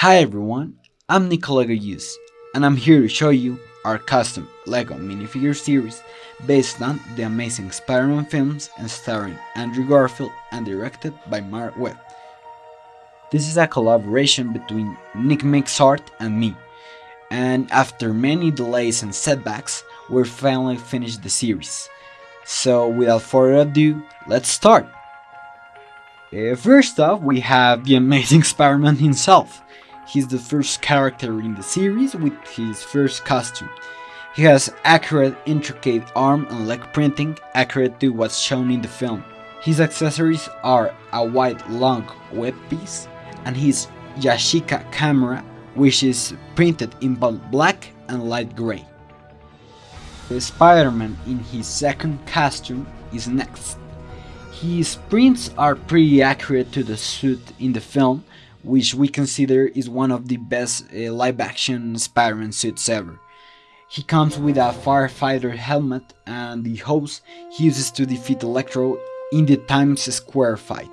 Hi everyone, I'm Nicola Goyus, and I'm here to show you our custom LEGO minifigure series based on the Amazing Spider-Man films and starring Andrew Garfield and directed by Marc Webb. This is a collaboration between Nick Makes Art and me, and after many delays and setbacks, we're finally finished the series. So without further ado, let's start! Uh, first off, we have the Amazing Spider-Man himself. He's the first character in the series with his first costume. He has accurate, intricate arm and leg printing, accurate to what's shown in the film. His accessories are a white long web piece and his Yashica camera, which is printed in both black and light gray. The Spider-Man in his second costume is next. His prints are pretty accurate to the suit in the film, which we consider is one of the best uh, live-action Spider-Man suits ever. He comes with a firefighter helmet and the hose he uses to defeat Electro in the Times Square fight.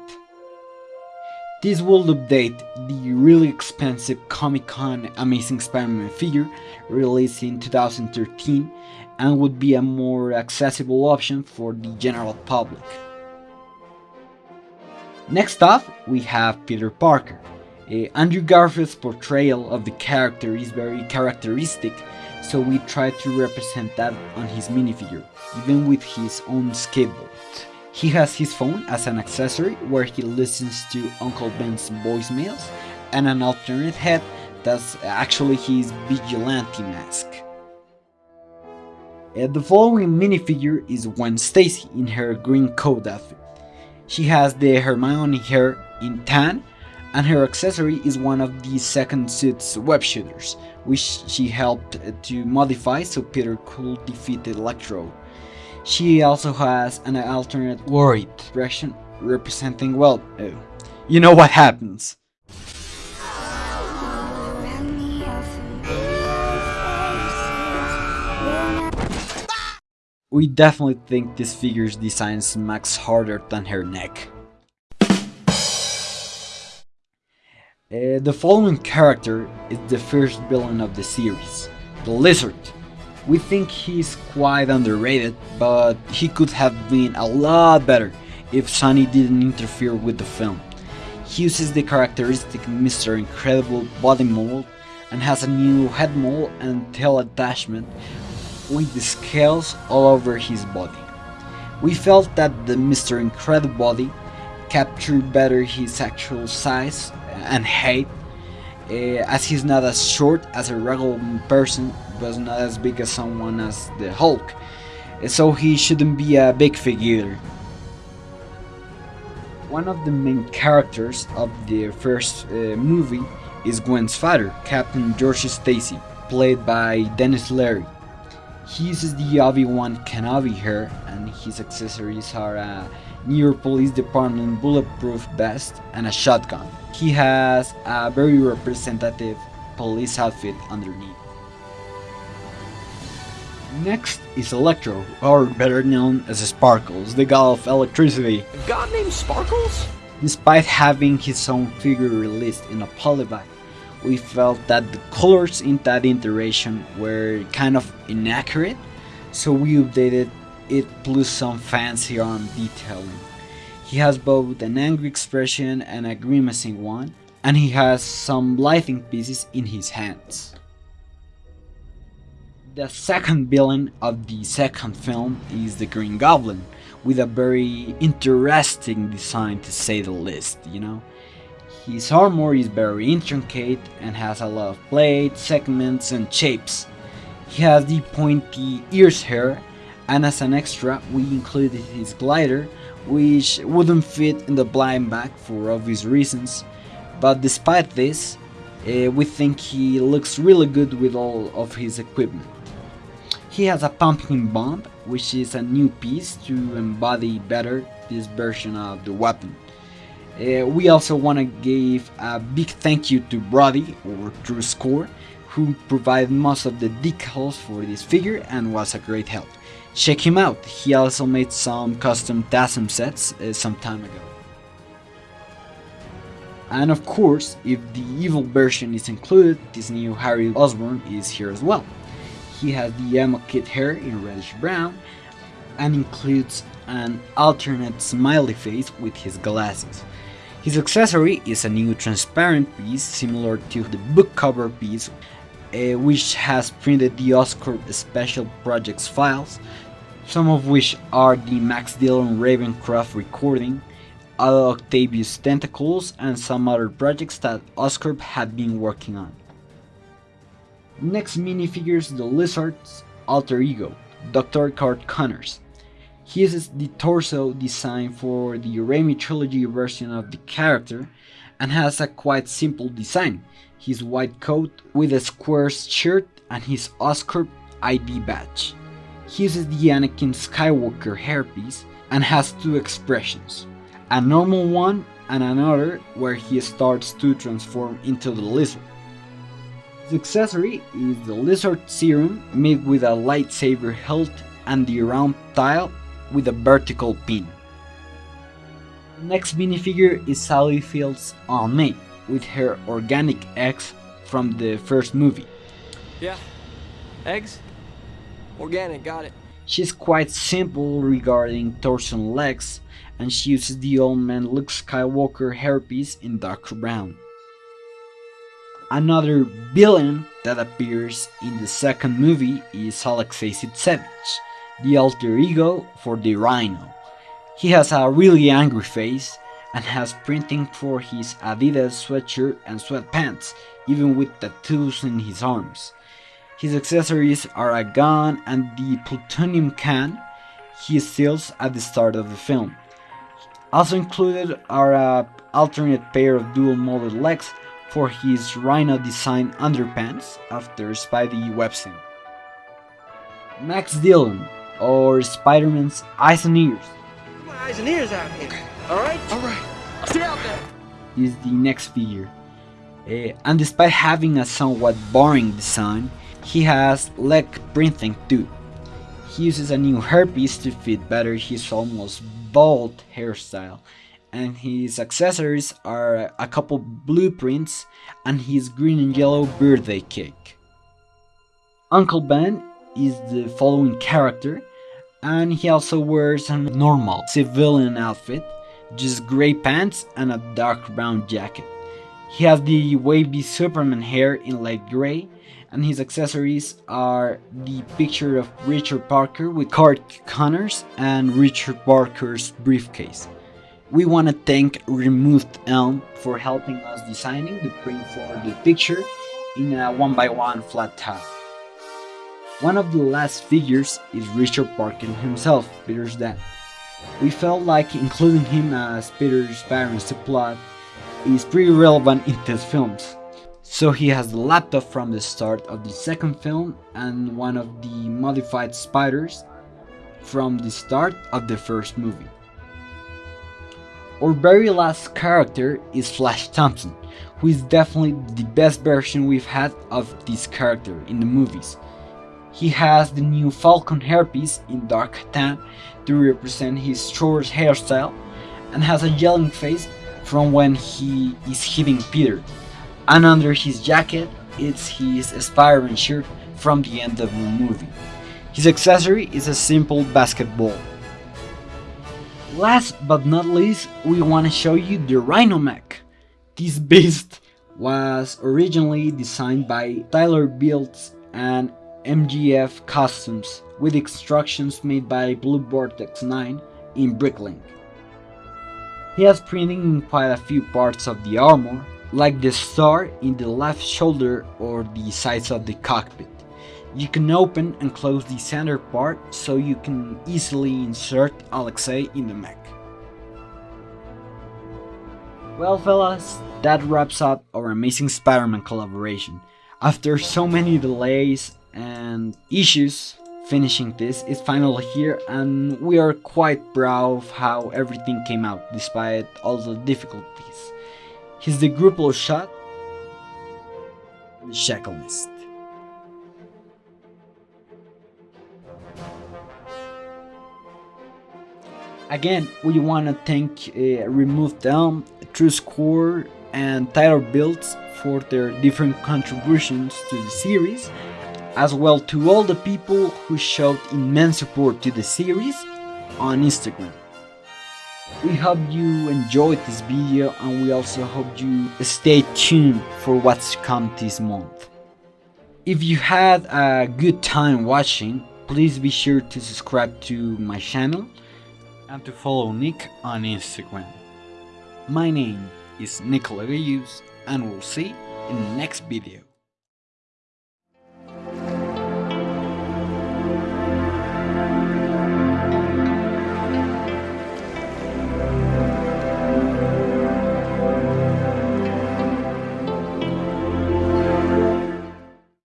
This will update the really expensive Comic-Con Amazing Spider-Man figure released in 2013 and would be a more accessible option for the general public. Next up, we have Peter Parker. Uh, Andrew Garfield's portrayal of the character is very characteristic, so we try to represent that on his minifigure, even with his own skateboard. He has his phone as an accessory where he listens to Uncle Ben's voicemails, and an alternate head that's actually his vigilante mask. Uh, the following minifigure is Gwen Stacy in her green coat outfit. She has the Hermione hair in tan and her accessory is one of the second suit's web shooters, which she helped to modify so Peter could defeat Electro. She also has an alternate worried expression representing, well, uh, you know what happens. We definitely think this figure's design smacks harder than her neck. Uh, the following character is the first villain of the series, the Lizard. We think he's quite underrated, but he could have been a lot better if Sony didn't interfere with the film. He uses the characteristic Mr. Incredible body mold and has a new head mold and tail attachment with the scales all over his body. We felt that the Mr. Incredible body captured better his actual size and height, uh, as he's not as short as a regular person, but not as big as someone as the Hulk, so he shouldn't be a big figure. One of the main characters of the first uh, movie is Gwen's father, Captain George Stacy, played by Denis Leary. He uses the Obi-Wan Kenobi hair and his accessories are a New York Police Department bulletproof vest and a shotgun. He has a very representative police outfit underneath. Next is Electro, or better known as Sparkles, the god of electricity. A god named Sparkles? Despite having his own figure released in a polybag, we felt that the colors in that iteration were kind of inaccurate, so we updated it plus some fancy arm detailing. He has both an angry expression and a grimacing one, and he has some lighting pieces in his hands. The second villain of the second film is the Green Goblin, with a very interesting design to say the least, you know. His armor is very intricate and has a lot of plates, segments and shapes. He has the pointy ears hair and as an extra we included his glider which wouldn't fit in the blind bag for obvious reasons but despite this uh, we think he looks really good with all of his equipment. He has a pumpkin bomb which is a new piece to embody better this version of the weapon. Uh, we also want to give a big thank you to Brody or Drew Score who provided most of the decals for this figure and was a great help. Check him out, he also made some custom TASM sets uh, some time ago. And of course, if the evil version is included, this new Harry Osborn is here as well. He has the emo kid hair in reddish brown and includes an alternate smiley face with his glasses. His accessory is a new transparent piece similar to the book cover piece uh, which has printed the Oscorp Special Projects files, some of which are the Max Dillon Ravencroft recording, Octavius Tentacles, and some other projects that Oscorp had been working on. Next minifigures the Lizard's alter ego, Dr. Curt Connors. He uses the torso design for the Raimi trilogy version of the character and has a quite simple design. His white coat with a square shirt and his Oscorp ID badge. He uses the Anakin Skywalker hairpiece and has two expressions, a normal one and another where he starts to transform into the lizard. His accessory is the lizard serum made with a lightsaber hilt and the round tile with a vertical pin. The next minifigure is Sally Field's Aunt May with her organic eggs from the first movie. Yeah. Eggs? Organic, got it. She's quite simple regarding torso and legs, and she uses the old man Luke Skywalker hairpiece in dark brown. Another villain that appears in the second movie is Alexei Sytsevich, the alter ego for the Rhino. He has a really angry face and has printing for his Adidas sweatshirt and sweatpants, even with tattoos in his arms. His accessories are a gun and the plutonium can he steals at the start of the film. Also included are a alternate pair of dual molded legs for his Rhino design underpants after Spidey Websing. Max Dillon, or Spider-Man's eyes and ears, My eyes and ears out here. All right? All right. Stay out there. is the next figure. Uh, and despite having a somewhat boring design, he has leg printing too. He uses a new hairpiece to fit better his almost bald hairstyle, and his accessories are a couple blueprints and his green and yellow birthday cake. Uncle Ben is the following character, and he also wears a normal civilian outfit, just grey pants and a dark brown jacket. He has the wavy Superman hair in light grey, and his accessories are the picture of Richard Parker with Curt Connors and Richard Parker's briefcase. We want to thank Removed Elm for helping us designing the print for the picture in a one by one flat tile. One of the last figures is Richard Parker himself, Peter's dad. We felt like including him as Peter's parents' plot is pretty relevant in these films. So he has the laptop from the start of the second film and one of the modified spiders from the start of the first movie. Our very last character is Flash Thompson, who is definitely the best version we've had of this character in the movies. He has the new Falcon hairpiece in dark tan to represent his short hairstyle and has a yelling face from when he is hitting Peter. And under his jacket, it's his Spider-Man shirt from the end of the movie. His accessory is a simple basketball. Last but not least, we want to show you the Rhinomech. This beast was originally designed by Tyler Builds and MGF Customs with instructions made by Blue Vortex 9 in Bricklink. He has printing in quite a few parts of the armor, like the star in the left shoulder or the sides of the cockpit. You can open and close the center part so you can easily insert Alexei in the mech. Well fellas, that wraps up our amazing Spider-Man collaboration. After so many delays and issues, finishing this is finally here and we are quite proud of how everything came out despite all the difficulties. Here's the Gruppel shot, the checklist. Again, we want to thank uh, Remove Elm, True Score, and Tyler Builds for their different contributions to the series, as well to all the people who showed immense support to the series on Instagram. We hope you enjoyed this video and we also hope you stay tuned for what's come this month. If you had a good time watching, please be sure to subscribe to my channel and to follow Nick on Instagram. My name is Nicola Gayus and we'll see in the next video.